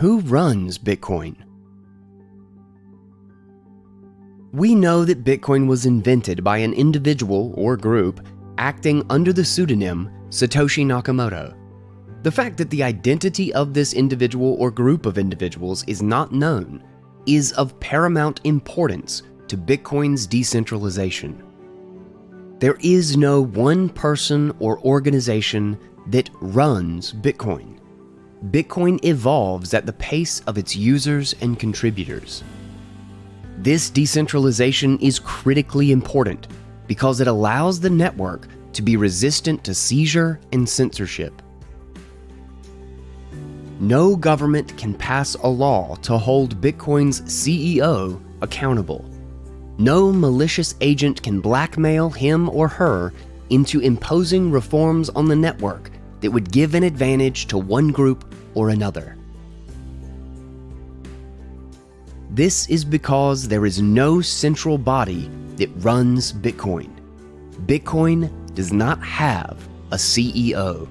Who runs Bitcoin? We know that Bitcoin was invented by an individual or group acting under the pseudonym Satoshi Nakamoto. The fact that the identity of this individual or group of individuals is not known is of paramount importance to Bitcoin's decentralization. There is no one person or organization that runs Bitcoin. Bitcoin evolves at the pace of its users and contributors. This decentralization is critically important because it allows the network to be resistant to seizure and censorship. No government can pass a law to hold Bitcoin's CEO accountable. No malicious agent can blackmail him or her into imposing reforms on the network that would give an advantage to one group or another. This is because there is no central body that runs Bitcoin. Bitcoin does not have a CEO.